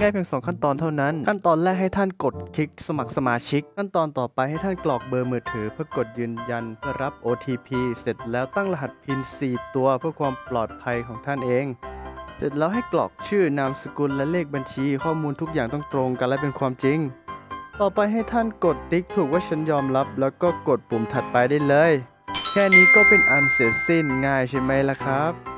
ง่ายเพียงสองขั้นตอนเท่านั้น ขั้นตอนแรกให้ท่านกดคลิกสมัครสมาชิก ขั้นตอนต่อไปให้ท่านกรอกเบอร์มือถือ เพื่อกดยืนยันเพื่อรับ OTP เสร็จแล้วตั้งรหัส PIN 4 ตัวเพื่อความปลอดภัยของท่านเอง เสร็จแล้วให้กรอกชื่อนามสกุลและเลขบัญชี ข้อมูลทุกอย่างต้องตรงกันและเป็นความจริง ต่อไปให้ท่านกดติ๊กถูกว่าฉันยอมรับ แล้วก็กดปุ่มถัดไปได้เลย แค่นี้ก็เป็นอันเสร็จสิ้นง่ายใช่ไหมล่ะครับ